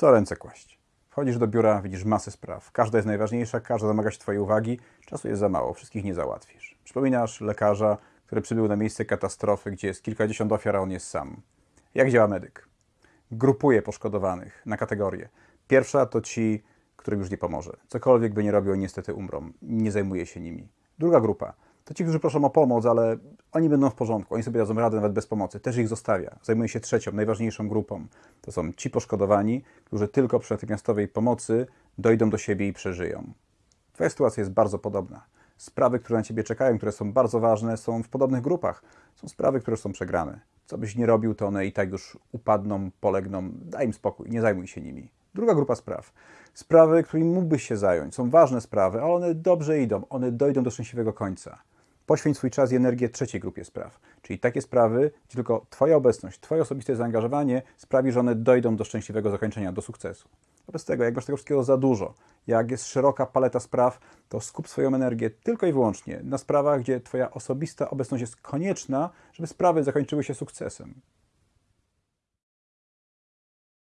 co ręce kłaść. Wchodzisz do biura, widzisz masę spraw. Każda jest najważniejsza, każda domaga się Twojej uwagi. Czasu jest za mało, wszystkich nie załatwisz. Przypominasz lekarza, który przybył na miejsce katastrofy, gdzie jest kilkadziesiąt ofiar, a on jest sam. Jak działa medyk? Grupuje poszkodowanych na kategorie. Pierwsza to ci, którym już nie pomoże. Cokolwiek by nie robił, niestety umrą. Nie zajmuje się nimi. Druga grupa to ci, którzy proszą o pomoc, ale oni będą w porządku, oni sobie dadzą radę nawet bez pomocy. Też ich zostawia. Zajmuje się trzecią, najważniejszą grupą. To są ci poszkodowani, którzy tylko przy natychmiastowej pomocy dojdą do siebie i przeżyją. Twoja sytuacja jest bardzo podobna. Sprawy, które na ciebie czekają, które są bardzo ważne, są w podobnych grupach. Są sprawy, które są przegrane. Co byś nie robił, to one i tak już upadną, polegną. Daj im spokój, nie zajmuj się nimi. Druga grupa spraw. Sprawy, którymi mógłbyś się zająć. Są ważne sprawy, ale one dobrze idą. One dojdą do szczęśliwego końca. Poświęć swój czas i energię trzeciej grupie spraw, czyli takie sprawy, gdzie tylko Twoja obecność, Twoje osobiste zaangażowanie sprawi, że one dojdą do szczęśliwego zakończenia, do sukcesu. Wobec tego, jak masz tego wszystkiego za dużo, jak jest szeroka paleta spraw, to skup swoją energię tylko i wyłącznie na sprawach, gdzie Twoja osobista obecność jest konieczna, żeby sprawy zakończyły się sukcesem.